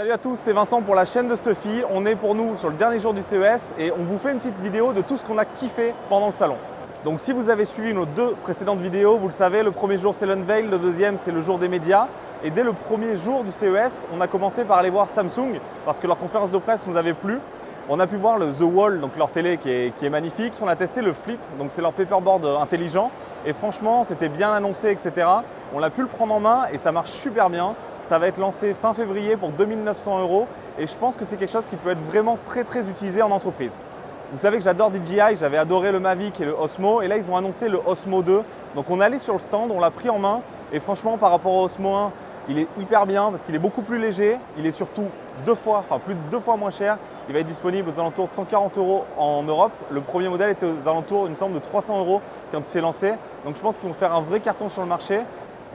Salut à tous, c'est Vincent pour la chaîne de Stuffy. On est pour nous sur le dernier jour du CES et on vous fait une petite vidéo de tout ce qu'on a kiffé pendant le salon. Donc si vous avez suivi nos deux précédentes vidéos, vous le savez, le premier jour c'est l'unveil, le deuxième c'est le jour des médias. Et dès le premier jour du CES, on a commencé par aller voir Samsung parce que leur conférence de presse nous avait plu. On a pu voir le The Wall, donc leur télé qui est, magnifique. On a testé le Flip, donc c'est leur paperboard intelligent. Et franchement, c'était bien annoncé, etc. On a pu le prendre en main et ça marche super bien. Ça va être lancé fin février pour 2900 euros et je pense que c'est quelque chose qui peut être vraiment très très utilisé en entreprise. Vous savez que j'adore DJI, j'avais adoré le Mavic et le Osmo et là ils ont annoncé le Osmo 2. Donc on est allé sur le stand, on l'a pris en main et franchement par rapport au Osmo 1, il est hyper bien parce qu'il est beaucoup plus léger, il est surtout deux fois, enfin plus de deux fois moins cher. Il va être disponible aux alentours de 140 euros en Europe. Le premier modèle était aux alentours, il me semble, de 300 euros quand il s'est lancé. Donc je pense qu'ils vont faire un vrai carton sur le marché.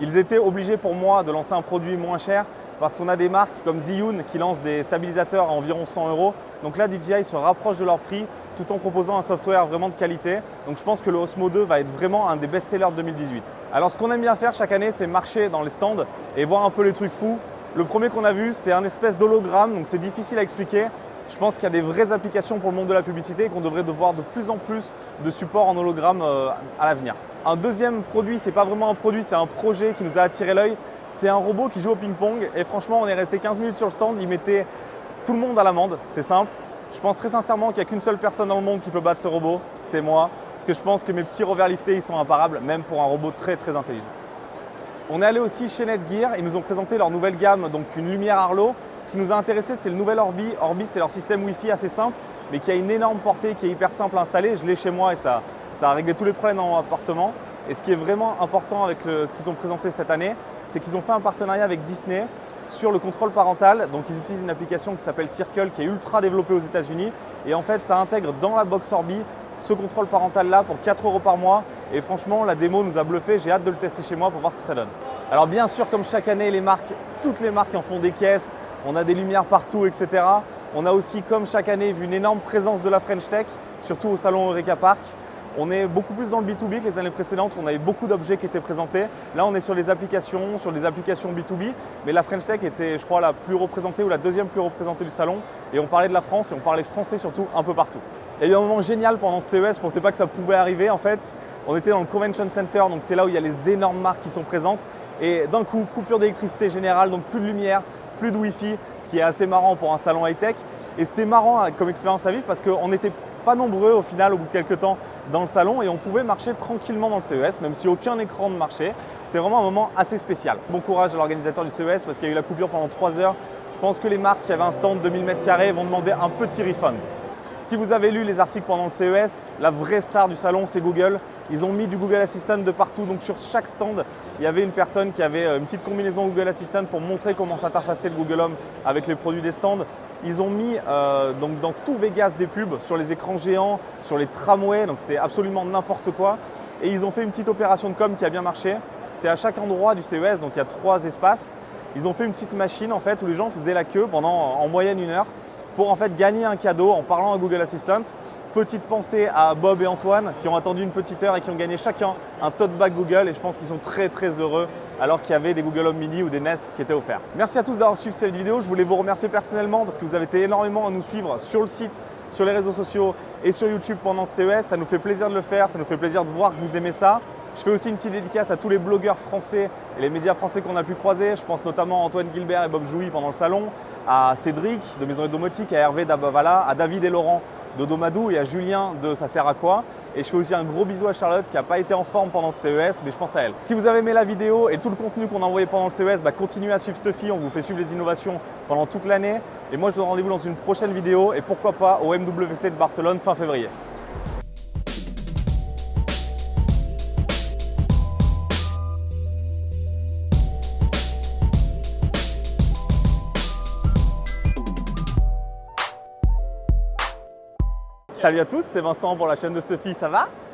Ils étaient obligés pour moi de lancer un produit moins cher parce qu'on a des marques comme Zhiyun qui lancent des stabilisateurs à environ 100 euros. Donc là, DJI se rapproche de leur prix tout en proposant un software vraiment de qualité. Donc je pense que le Osmo 2 va être vraiment un des best-sellers de 2018. Alors ce qu'on aime bien faire chaque année, c'est marcher dans les stands et voir un peu les trucs fous. Le premier qu'on a vu, c'est un espèce d'hologramme, donc c'est difficile à expliquer. Je pense qu'il y a des vraies applications pour le monde de la publicité et qu'on devrait devoir de plus en plus de support en hologramme euh, à l'avenir. Un deuxième produit, ce n'est pas vraiment un produit, c'est un projet qui nous a attiré l'œil. C'est un robot qui joue au ping-pong et franchement, on est resté 15 minutes sur le stand, il mettait tout le monde à l'amende, c'est simple. Je pense très sincèrement qu'il n'y a qu'une seule personne dans le monde qui peut battre ce robot, c'est moi. Parce que je pense que mes petits revers liftés, ils sont imparables, même pour un robot très très intelligent. On est allé aussi chez Netgear, ils nous ont présenté leur nouvelle gamme, donc une lumière Arlo. Ce qui nous a intéressé, c'est le nouvel Orbi. Orbi, c'est leur système Wi-Fi assez simple, mais qui a une énorme portée, qui est hyper simple à installer. Je l'ai chez moi et ça, ça a réglé tous les problèmes dans mon appartement. Et ce qui est vraiment important avec ce qu'ils ont présenté cette année, c'est qu'ils ont fait un partenariat avec Disney sur le contrôle parental. Donc ils utilisent une application qui s'appelle Circle qui est ultra développée aux États-Unis. Et en fait, ça intègre dans la box Orbi ce contrôle parental là pour 4 euros par mois. Et franchement, la démo nous a bluffé. J'ai hâte de le tester chez moi pour voir ce que ça donne. Alors bien sûr, comme chaque année, les marques, toutes les marques en font des caisses. On a des lumières partout, etc. On a aussi, comme chaque année, vu une énorme présence de la French Tech, surtout au salon Eureka Park. On est beaucoup plus dans le B2B que les années précédentes, on avait beaucoup d'objets qui étaient présentés. Là, on est sur les applications, sur les applications B2B, mais la French Tech était, je crois, la plus représentée ou la deuxième plus représentée du salon. Et on parlait de la France et on parlait français surtout un peu partout. Il y a eu un moment génial pendant ce CES, je ne pensais pas que ça pouvait arriver en fait. On était dans le Convention Center, donc c'est là où il y a les énormes marques qui sont présentes. Et d'un coup, coupure d'électricité générale, donc plus de lumière, plus de Wi-Fi, ce qui est assez marrant pour un salon high-tech. Et c'était marrant hein, comme expérience à vivre parce qu'on n'était pas nombreux au final au bout de quelques temps dans le salon et on pouvait marcher tranquillement dans le CES, même si aucun écran ne marchait. C'était vraiment un moment assez spécial. Bon courage à l'organisateur du CES parce qu'il y a eu la coupure pendant 3 heures. Je pense que les marques qui avaient un stand de 1000 m2 vont demander un petit refund. Si vous avez lu les articles pendant le CES, la vraie star du salon, c'est Google. Ils ont mis du Google Assistant de partout, donc sur chaque stand, il y avait une personne qui avait euh, une petite combinaison Google Assistant pour montrer comment s'interfacer le Google Home avec les produits des stands. Ils ont mis euh, donc dans tout Vegas des pubs sur les écrans géants, sur les tramways, donc c'est absolument n'importe quoi. Et ils ont fait une petite opération de com qui a bien marché. C'est à chaque endroit du CES, donc il y a trois espaces. Ils ont fait une petite machine en fait où les gens faisaient la queue pendant en moyenne une heure pour en fait gagner un cadeau en parlant à Google Assistant. Petite pensée à Bob et Antoine qui ont attendu une petite heure et qui ont gagné chacun un tote bag Google et je pense qu'ils sont très très heureux alors qu'il y avait des Google Home Mini ou des Nest qui étaient offerts. Merci à tous d'avoir suivi cette vidéo. Je voulais vous remercier personnellement parce que vous avez été énormément à nous suivre sur le site, sur les réseaux sociaux et sur YouTube pendant ce CES. Ça nous fait plaisir de le faire, ça nous fait plaisir de voir que vous aimez ça. Je fais aussi une petite dédicace à tous les blogueurs français et les médias français qu'on a pu croiser. Je pense notamment à Antoine Gilbert et Bob Jouy pendant le salon, à Cédric de Maison Domotique, à Hervé d'Abavala, à David et Laurent de Domadou et à Julien de Ça sert à quoi et je fais aussi un gros bisou à Charlotte qui n'a pas été en forme pendant ce CES, mais je pense à elle. Si vous avez aimé la vidéo et tout le contenu qu'on a envoyé pendant le CES, bah continuez à suivre Stuffy, on vous fait suivre les innovations pendant toute l'année. Et moi je vous donne rendez-vous dans une prochaine vidéo et pourquoi pas au MWC de Barcelone fin février. Salut à tous, c'est Vincent pour la chaîne de Stuffy, ça va?